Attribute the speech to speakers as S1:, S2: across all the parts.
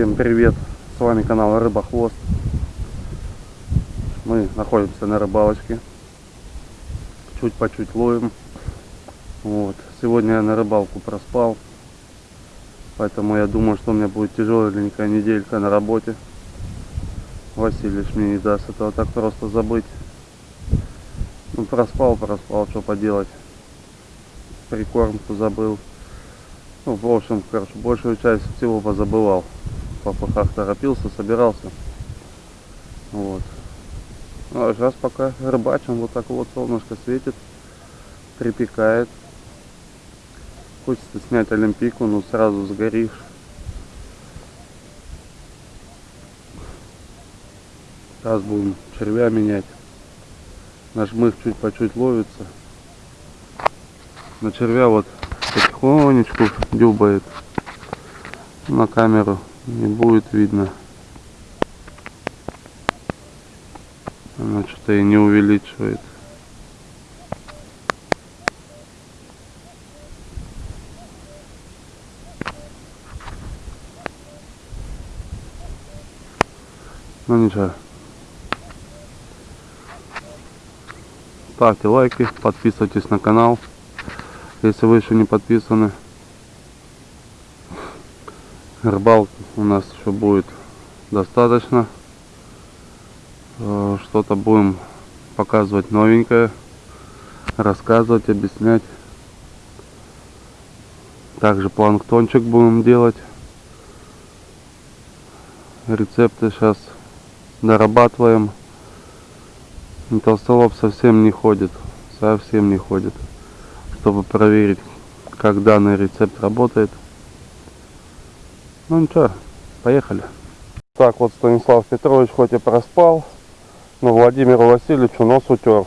S1: Всем привет! С вами канал Рыбохвост. Мы находимся на рыбалочке. Чуть по чуть ловим. Вот. Сегодня я на рыбалку проспал. Поэтому я думаю, что у меня будет тяжеленькая неделька на работе. Василий мне не даст этого так просто забыть. Ну проспал, проспал, что поделать. Прикормку забыл. Ну, в общем, короче, большую часть всего позабывал. В попыхах торопился, собирался. Вот. Ну, а сейчас пока рыбачим, вот так вот солнышко светит, припекает. Хочется снять олимпийку, но сразу сгоришь. Сейчас будем червя менять. Наш мых чуть по чуть ловится. На червя вот потихонечку дюбает. На камеру не будет видно. Она что-то и не увеличивает. Ну ничего. Ставьте лайки, подписывайтесь на канал, если вы еще не подписаны. Рыбалки у нас еще будет достаточно. Э, что-то будем показывать новенькое, рассказывать, объяснять. Также планктончик будем делать. Рецепты сейчас дорабатываем. Толстолоб совсем не ходит, совсем не ходит, чтобы проверить, как данный рецепт работает. Ну ничего, поехали. Так вот Станислав Петрович хоть и проспал, но Владимиру Васильевичу нос утер.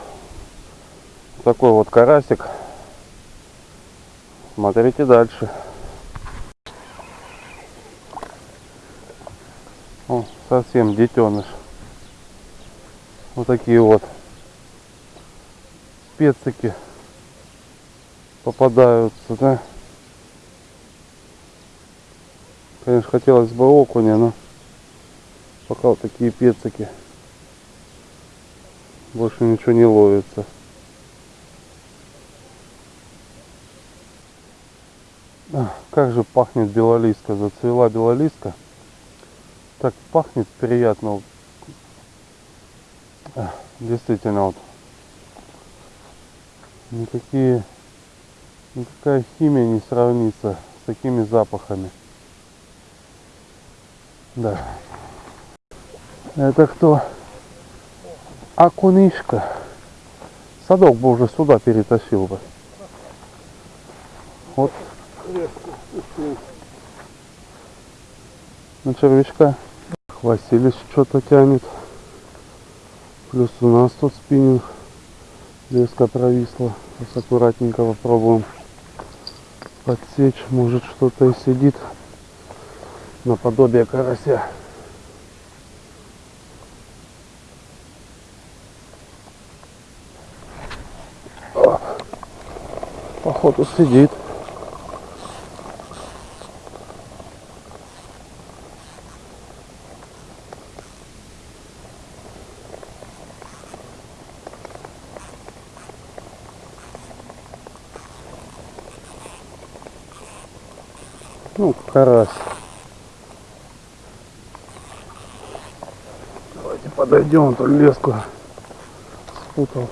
S1: Такой вот карасик. Смотрите дальше. О, совсем детеныш. Вот такие вот пецики попадаются, да. Конечно, хотелось бы окуня, но пока вот такие пецики. Больше ничего не ловится. Как же пахнет белолиска. Зацвела белолиска. Так пахнет приятно. Действительно вот. Никакие, никакая химия не сравнится с такими запахами. Да. Это кто? Акунишка. Садок бы уже сюда перетащил бы. Вот. На червячка. Василий что-то тянет. Плюс у нас тут спиннинг. Леска провисла. Сейчас аккуратненько попробуем подсечь. Может что-то и сидит наподобие карася. Походу сидит. Ну, карась. Подойдем, то леску спутал.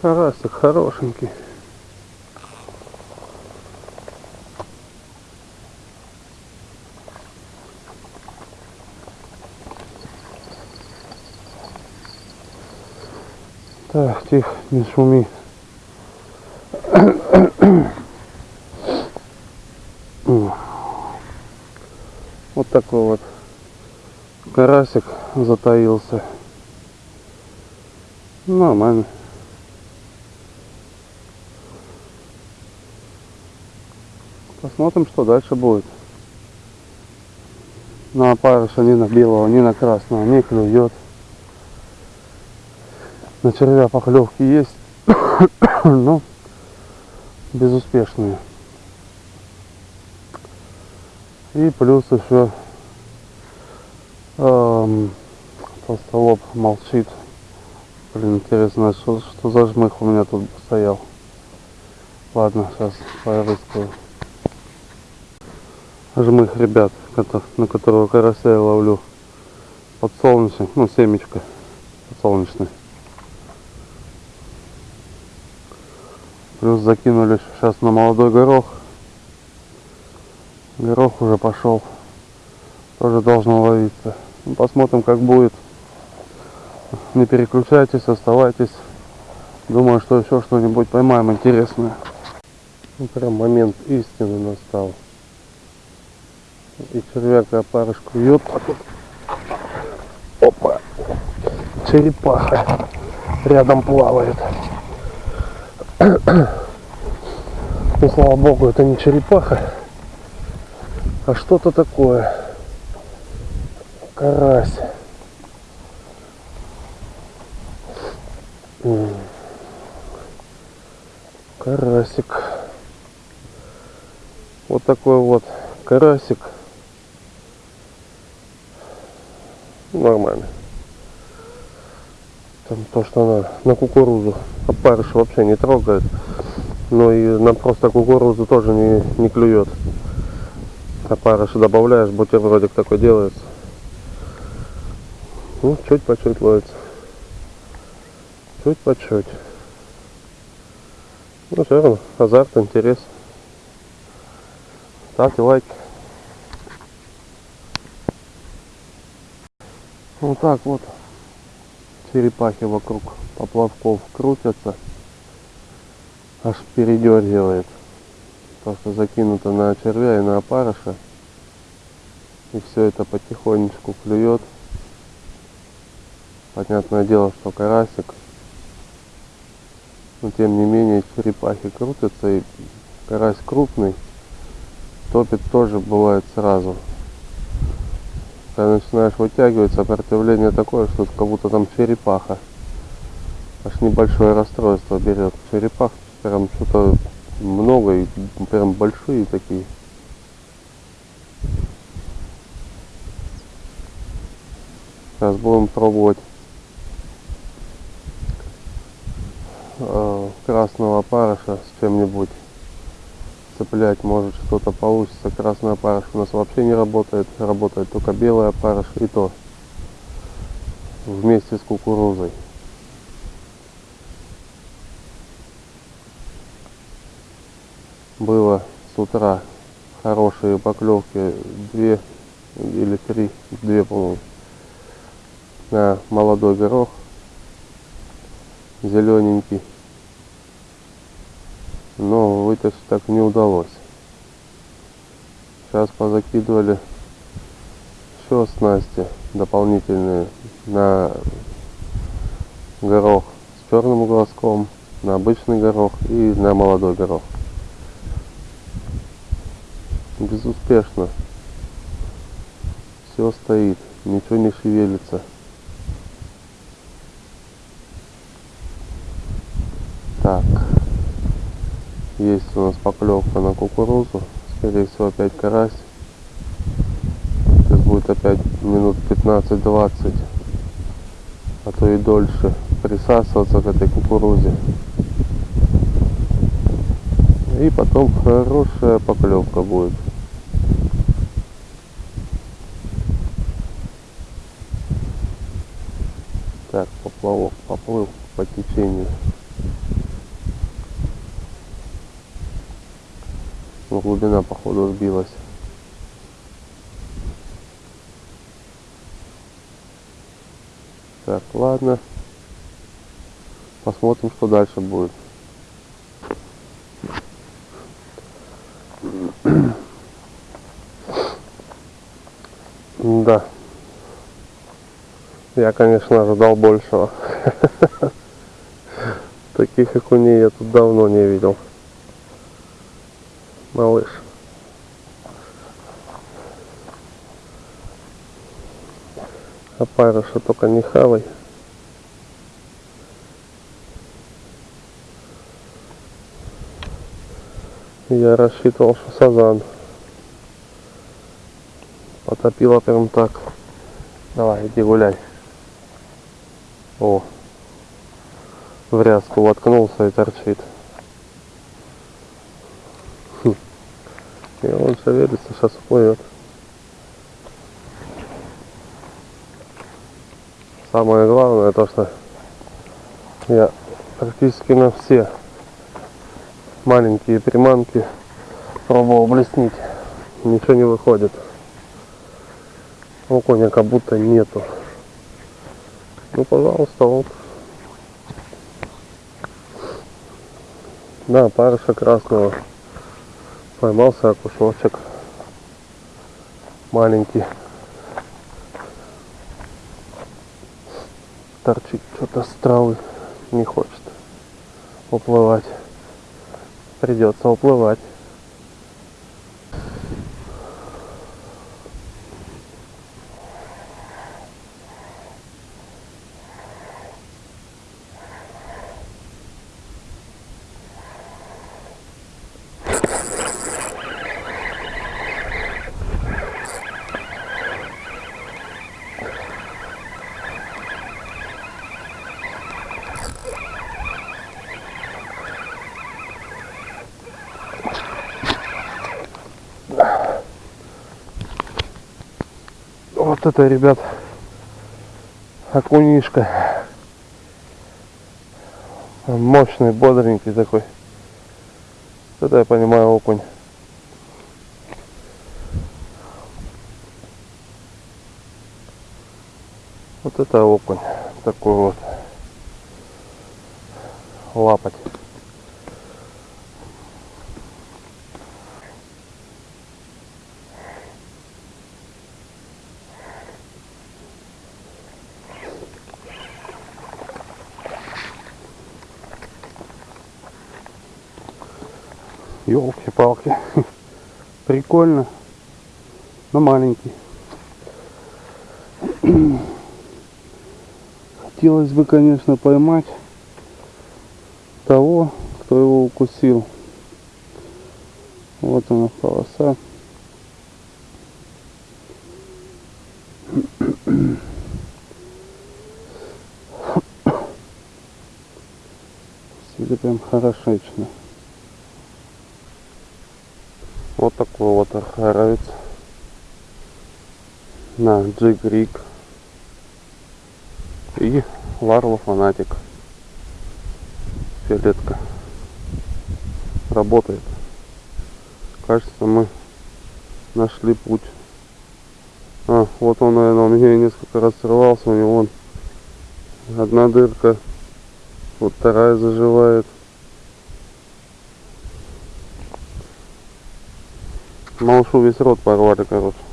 S1: Карасик хорошенький. Так, тихо, не шуми. Вот такой вот карасик затаился. Нормально. Посмотрим, что дальше будет. На опарыша ни на белого, ни на красного не клюет. На червя поклевки есть, но безуспешные. И плюс еще эм, толстолоб молчит. Блин, интересно, что, что за жмых у меня тут стоял. Ладно, сейчас порыскаю. Жмых, ребят, на которого карася я ловлю. Подсолнечный, ну семечко подсолнечный. Плюс закинули сейчас на молодой горох. Горох уже пошел. Тоже должно ловиться. Ну, посмотрим как будет. Не переключайтесь, оставайтесь. Думаю, что еще что-нибудь поймаем интересное. Ну, прям момент истины настал. И червяк опарышку бьет, а тут опа, черепаха рядом плавает. Ну, слава богу, это не черепаха, а что-то такое. Карась. Карасик. Вот такой вот карасик. Нормально. Там то, что надо. На кукурузу. Опарыш вообще не трогает. Но и на просто кукурузу тоже не, не клюет. Опарыш добавляешь, бутербродик такой делается. Ну, чуть по чуть ловится. Чуть по чуть. Ну, все равно, азарт, интерес. Ставьте лайки. Вот так вот черепахи вокруг поплавков крутятся. Аж передергивает. То, что закинуто на червя и на опарыша. И все это потихонечку клюет. Понятное дело, что карасик. Но тем не менее черепахи крутятся и карась крупный. Топит тоже бывает сразу. Когда начинаешь вытягивать, сопротивление такое, что как будто там черепаха. Аж небольшое расстройство берет. Черепах прям что-то много и прям большие такие. Сейчас будем пробовать э, красного опарыша с чем-нибудь цеплять, может что-то получится. Красный опарыш у нас вообще не работает, работает только белый опарыш и то вместе с кукурузой. Было с утра хорошие поклевки, две или три, две, по-моему, на молодой горох, зелененький но вытащить так не удалось. Сейчас позакидывали еще снасти дополнительные на горох с черным глазком, на обычный горох и на молодой горох. Безуспешно. Все стоит, ничего не шевелится. Так. Есть у нас поклевка на кукурузу. Скорее всего опять карась. Сейчас будет опять минут 15-20, а то и дольше присасываться к этой кукурузе. И потом хорошая поклевка будет. Так, поплавок поплыл по течению. Ну, глубина походу сбилась. Так, ладно. Посмотрим, что дальше будет. Да. Я, конечно, ожидал большего. Таких окуней я тут давно не видел. Малыш. А Опарыша только не хавай.
S2: Я рассчитывал, что сазан. Потопила прям так. Давай, иди гуляй. О. В ряску воткнулся и торчит. Хм. И он шевелится, сейчас уплывет. Самое главное то, что я практически на все маленькие приманки пробовал блеснить. Ничего не выходит. Окуня как будто нету. Ну, пожалуйста, вот. Да, парыша красного. Поймался окушочек. Маленький. Торчит что-то с травы. Не хочет уплывать. Придется уплывать. Вот это, ребят, окунишка. Мощный, бодренький такой. Это я понимаю окунь. Вот это окунь. Такой вот. Лапать. Елки-палки. Прикольно. Но маленький. Хотелось бы, конечно, поймать того, кто его укусил. Вот она полоса. Сидит прям хорошечно. Вот такой вот архаровец на джиг-риг и Ларло фанатик. Фиолетка. Работает. Кажется мы нашли путь. А, вот он наверное у меня несколько раз срывался у него одна дырка. Вот вторая заживает малышу весь рот порвали короче